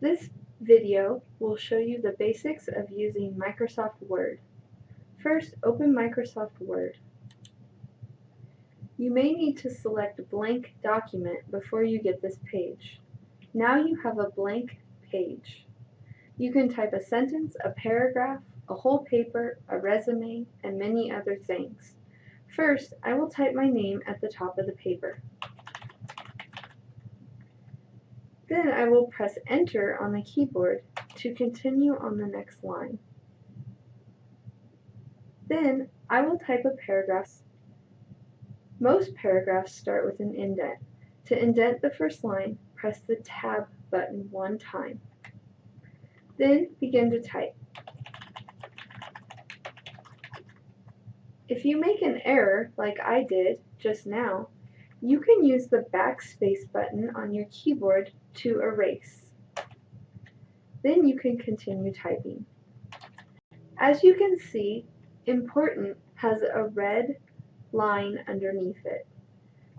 This video will show you the basics of using Microsoft Word. First, open Microsoft Word. You may need to select Blank Document before you get this page. Now you have a blank page. You can type a sentence, a paragraph, a whole paper, a resume, and many other things. First, I will type my name at the top of the paper. Then I will press enter on the keyboard to continue on the next line. Then I will type a paragraph. Most paragraphs start with an indent. To indent the first line, press the tab button one time. Then begin to type. If you make an error, like I did just now, you can use the backspace button on your keyboard to erase. Then you can continue typing. As you can see, important has a red line underneath it.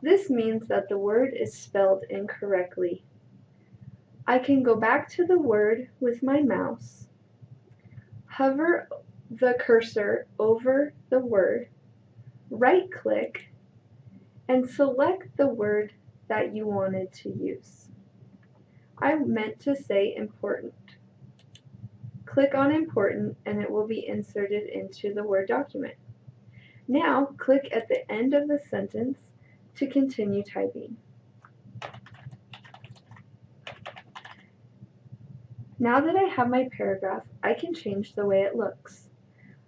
This means that the word is spelled incorrectly. I can go back to the word with my mouse, hover the cursor over the word, right click, and select the word that you wanted to use. I meant to say important. Click on important and it will be inserted into the Word document. Now click at the end of the sentence to continue typing. Now that I have my paragraph, I can change the way it looks.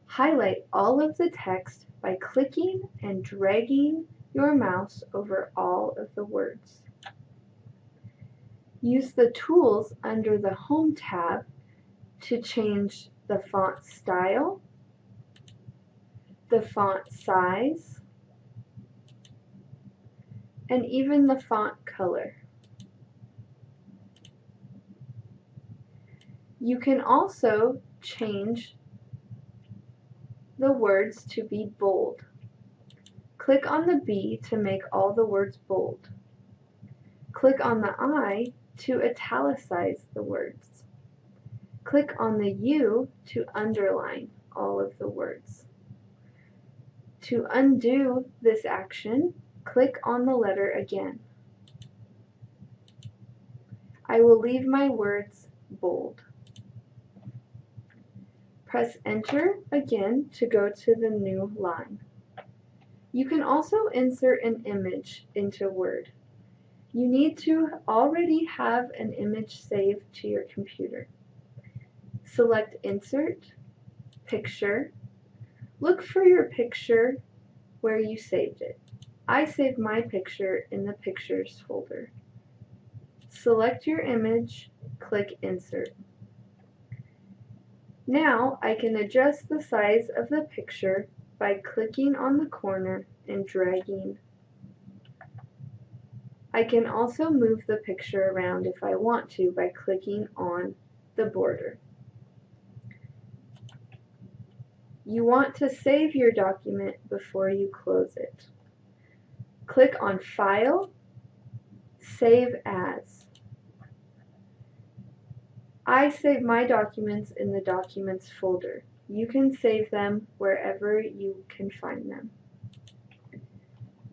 Highlight all of the text by clicking and dragging your mouse over all of the words. Use the tools under the Home tab to change the font style, the font size, and even the font color. You can also change the words to be bold. Click on the B to make all the words bold. Click on the I to italicize the words. Click on the U to underline all of the words. To undo this action, click on the letter again. I will leave my words bold. Press enter again to go to the new line. You can also insert an image into Word. You need to already have an image saved to your computer. Select Insert, Picture. Look for your picture where you saved it. I saved my picture in the Pictures folder. Select your image, click Insert. Now I can adjust the size of the picture by clicking on the corner and dragging I can also move the picture around if I want to by clicking on the border. You want to save your document before you close it. Click on File, Save As. I save my documents in the Documents folder. You can save them wherever you can find them.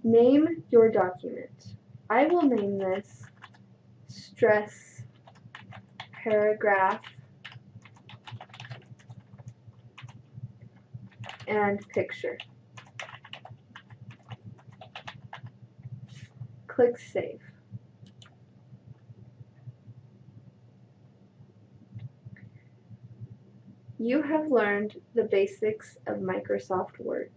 Name your document. I will name this stress paragraph and picture. Click Save. You have learned the basics of Microsoft Word.